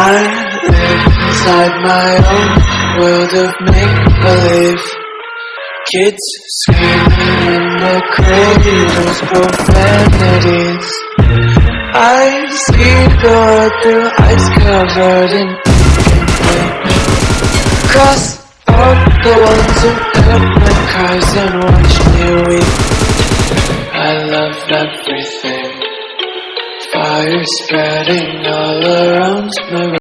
I live inside my own world of make-believe. Kids screaming in the cradles, profanities. I see the world through ice covered in Cross out the ones who heard my cries and watched me weep. I loved everything Fire spreading all around my